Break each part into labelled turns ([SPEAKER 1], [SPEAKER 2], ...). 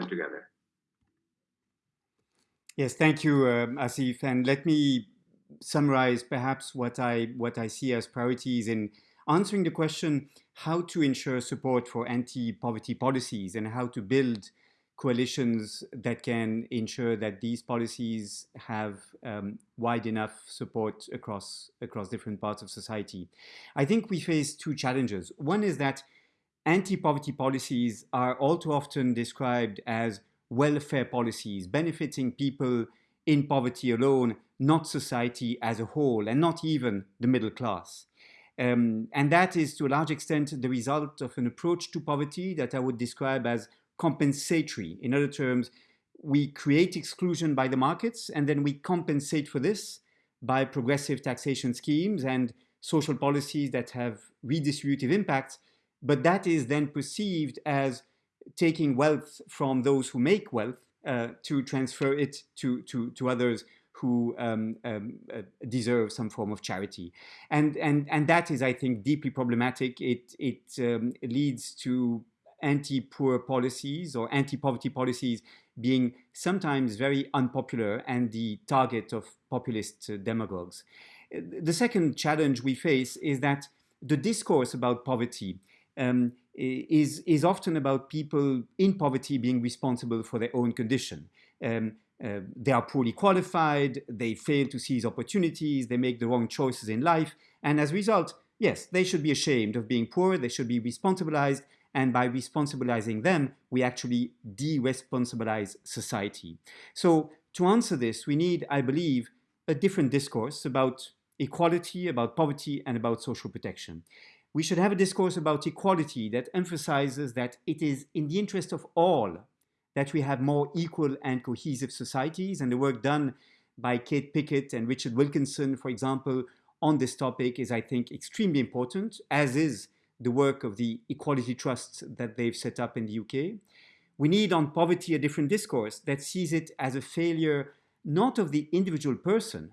[SPEAKER 1] them together.
[SPEAKER 2] Yes, thank you, um, Asif. And let me summarize perhaps what I, what I see as priorities in answering the question how to ensure support for anti-poverty policies and how to build coalitions that can ensure that these policies have um, wide enough support across, across different parts of society. I think we face two challenges. One is that anti-poverty policies are all too often described as welfare policies benefiting people in poverty alone, not society as a whole, and not even the middle class. Um, and that is to a large extent the result of an approach to poverty that I would describe as compensatory. In other terms, we create exclusion by the markets and then we compensate for this by progressive taxation schemes and social policies that have redistributive impacts, but that is then perceived as taking wealth from those who make wealth uh, to transfer it to, to, to others who um, um, uh, deserve some form of charity. And, and, and that is, I think, deeply problematic. It, it um, leads to anti-poor policies or anti-poverty policies being sometimes very unpopular and the target of populist uh, demagogues. The second challenge we face is that the discourse about poverty um, is, is often about people in poverty being responsible for their own condition. Um, uh, they are poorly qualified, they fail to seize opportunities, they make the wrong choices in life, and as a result, yes, they should be ashamed of being poor, they should be responsibilized, and by responsibilizing them, we actually de-responsibilize society. So to answer this, we need, I believe, a different discourse about equality, about poverty, and about social protection. We should have a discourse about equality that emphasizes that it is in the interest of all that we have more equal and cohesive societies, and the work done by Kate Pickett and Richard Wilkinson, for example, on this topic is, I think, extremely important, as is the work of the Equality Trusts that they've set up in the UK. We need on poverty a different discourse that sees it as a failure not of the individual person,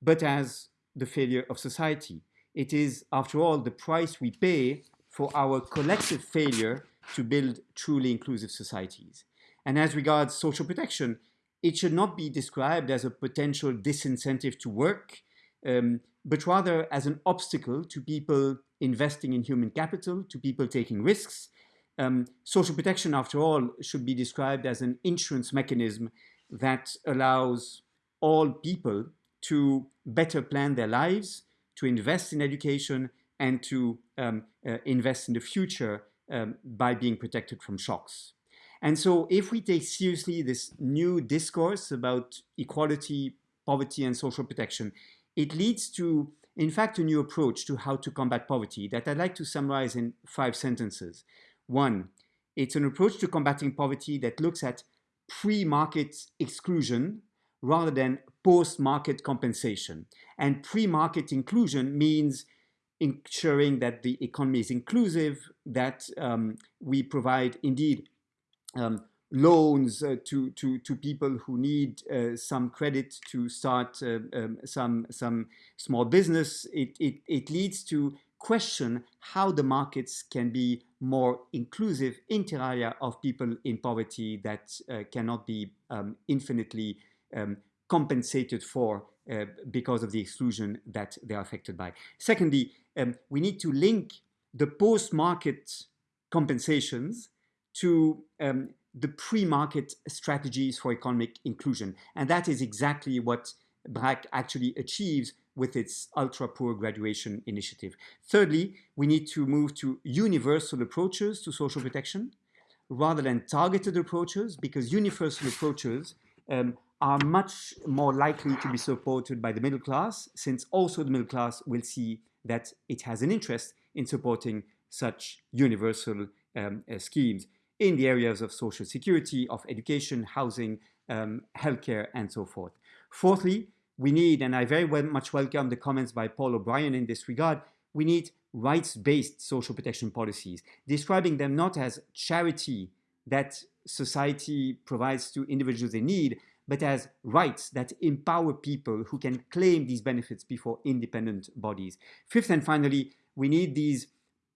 [SPEAKER 2] but as the failure of society. It is, after all, the price we pay for our collective failure to build truly inclusive societies. And as regards social protection, it should not be described as a potential disincentive to work, um, but rather as an obstacle to people investing in human capital, to people taking risks. Um, social protection, after all, should be described as an insurance mechanism that allows all people to better plan their lives, to invest in education, and to um, uh, invest in the future um, by being protected from shocks. And so if we take seriously this new discourse about equality, poverty, and social protection, it leads to in fact, a new approach to how to combat poverty that I'd like to summarize in five sentences. One, it's an approach to combating poverty that looks at pre-market exclusion rather than post-market compensation. And pre-market inclusion means ensuring that the economy is inclusive, that um, we provide indeed um, loans uh, to, to, to people who need uh, some credit to start uh, um, some, some small business, it, it, it leads to question how the markets can be more inclusive inter alia of people in poverty that uh, cannot be um, infinitely um, compensated for uh, because of the exclusion that they are affected by. Secondly, um, we need to link the post-market compensations to um, the pre-market strategies for economic inclusion. And that is exactly what BRAC actually achieves with its ultra-poor graduation initiative. Thirdly, we need to move to universal approaches to social protection rather than targeted approaches because universal approaches um, are much more likely to be supported by the middle class since also the middle class will see that it has an interest in supporting such universal um, uh, schemes in the areas of social security, of education, housing, um, healthcare, and so forth. Fourthly, we need, and I very well, much welcome the comments by Paul O'Brien in this regard, we need rights-based social protection policies, describing them not as charity that society provides to individuals in need, but as rights that empower people who can claim these benefits before independent bodies. Fifth and finally, we need these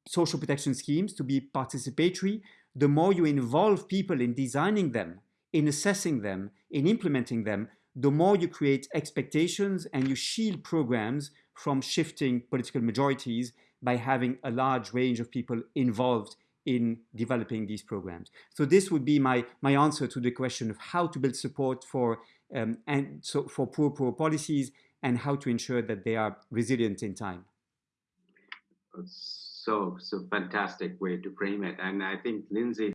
[SPEAKER 2] social protection schemes to be participatory the more you involve people in designing them, in assessing them, in implementing them, the more you create expectations and you shield programs from shifting political majorities by having a large range of people involved in developing these programs. So this would be my, my answer to the question of how to build support for, um, and so for poor, poor policies and how to ensure that they are resilient in time.
[SPEAKER 1] So, so fantastic way to frame it. And I think Lindsay